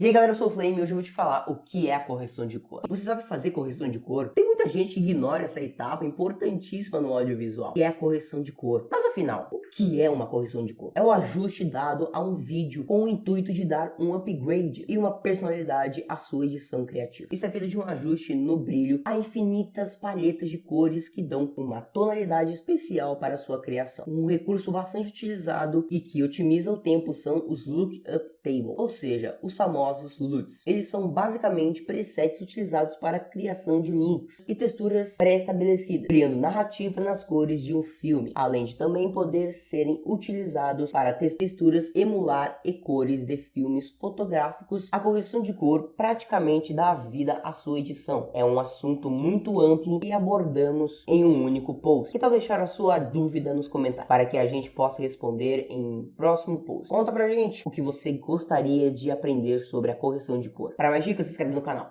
E aí galera, eu sou o Flame e hoje eu vou te falar o que é a correção de cor. Você sabe fazer correção de cor? Tem muita gente que ignora essa etapa importantíssima no audiovisual, que é a correção de cor. Mas afinal, o que é uma correção de cor? É o ajuste dado a um vídeo com o intuito de dar um upgrade e uma personalidade à sua edição criativa. Isso é feito de um ajuste no brilho a infinitas palhetas de cores que dão uma tonalidade especial para sua criação. Um recurso bastante utilizado e que otimiza o tempo são os Lookup Table, ou seja, os famosos famosos LUTs. Eles são basicamente presets utilizados para a criação de looks e texturas pré-estabelecidas, criando narrativa nas cores de um filme, além de também poder serem utilizados para texturas emular e cores de filmes fotográficos. A correção de cor praticamente dá vida à sua edição. É um assunto muito amplo e abordamos em um único post. Que tal deixar a sua dúvida nos comentários para que a gente possa responder em próximo post? Conta pra gente o que você gostaria de aprender sobre a correção de cor. Para mais dicas, se inscreve no canal.